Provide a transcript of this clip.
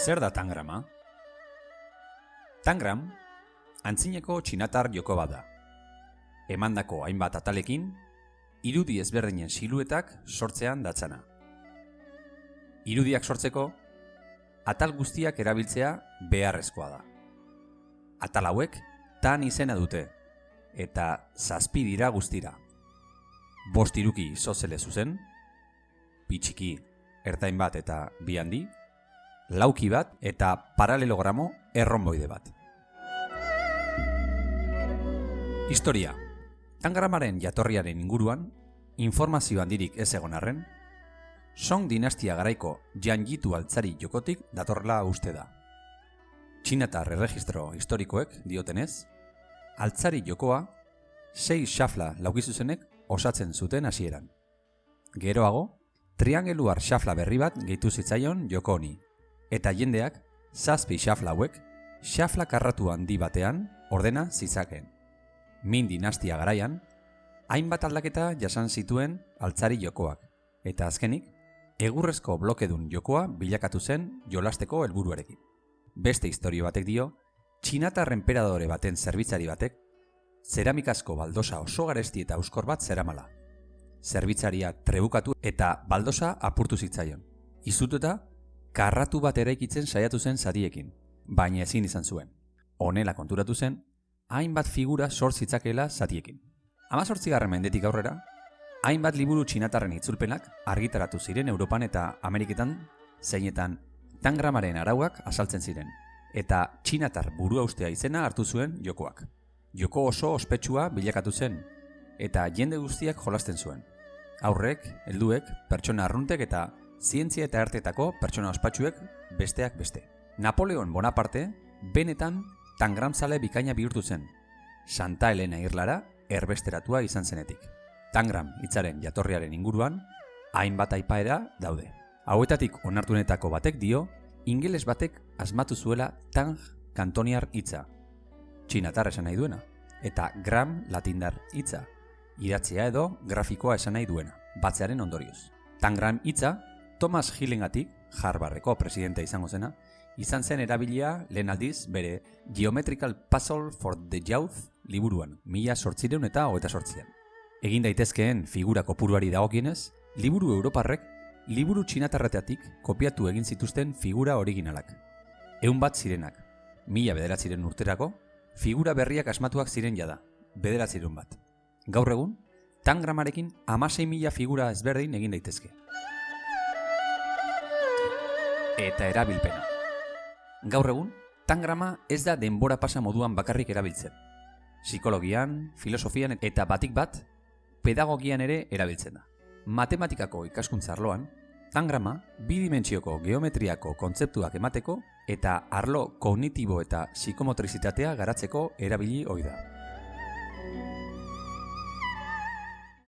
Zer da tangrama? Tangram, antzineko txinatar joko bat da. Emandako hainbat atalekin, irudi ezberdinen siluetak sortzean datzana. Irudiak sortzeko, atal guztiak erabiltzea beharrezkoa da. Atal hauek tan izena dute, eta zazpi dira guztira. Bost iruki sozele zuzen, pitxiki ertain bat eta bi handi, lauki bat eta paralelogramo erronboide bat. Historia. Tangramaren jatorriaren inguruan, informazio handirik ez egon arren, Song dinastia garaiko janjitu altzari jokotik datorla uste da. Txinatar erregistro historikoek diotenez, altzari jokoa sei xafla laukizuzenek osatzen zuten hasieran. Geroago, triangeluar xafla berri bat gehitu zitzaion joko honi, eta jendeak zazpi xafla hauek xafla karratu handi batean ordena zitzakeen. Min dinastia garaian, hainbat aldaketa jasan zituen altzari jokoak, eta azkenik, egurrezko blokedun jokoa bilakatu zen jolasteko helburuarekin. Beste historio batek dio, txinatar emperadore baten zerbitzari batek, zeramikasko baldosa oso garesti eta euskor bat zeramala. Zerbitzaria trebukatu eta baldosa apurtu zitzaion. Izututa, karratu bat eraikitzen saiatu zen zadiekin, baina ezin izan zuen. Honela konturatu zen, hainbat figura sort zitzakela zadiekin. Hama sortzigarren mendetik aurrera, hainbat liburu txinatarren itzulpenak argitaratu ziren Europan eta Ameriketan, zeinetan tangramaren arauak asaltzen ziren, eta txinatar burua ustea izena hartu zuen jokoak. Joko oso ospetsua bilakatu zen, eta jende guztiak jolasten zuen. Aurrek, helduek, pertsona arruntek eta zientzia eta artetako pertsona ospatsuek besteak beste. Napoleon Bonaparte, benetan tangramzale bikaina bihurtu zen. Santa Elena irlara erbesteratua izan zenetik. Tangram hitzaren jatorriaren inguruan, hainbat aipaera daude. Hauetatik onartunetako batek dio, ingeles batek asmatu zuela tang kantoniar hitza. Txinatar esan nahi duena. Eta gram latindar hitza. Idatzea edo grafikoa esan nahi duena. Batzearen ondorioz. Tangram hitza Thomas Hillengatik, Harvardeko presidente izango zena, izan zen erabilia lehen aldiz bere Geometrical Puzzle for the Youth liburuan, mila sortzireun eta hoeta sortzian. Egin daitezkeen figura kopuruari dagokienez, liburu europarrek liburu txinatarrateatik kopiatu egin zituzten figura originalak. Eun bat zirenak, mila bederatziren urterako, figura berriak asmatuak ziren jada, bederatziren bat. Gaur egun, tangramarekin amasei mila figura ezberdin egin daitezke eta erabilpena. Gaur egun, tangrama ez da denbora pasa moduan bakarrik erabiltzen. Psikologian, filosofian eta batik bat, pedagogian ere erabiltzen da. Matematikako ikaskuntza arloan, tangrama bidimentsioko geometriako kontzeptuak emateko eta arlo kognitibo eta psikomotrizitatea garatzeko erabili ohi da.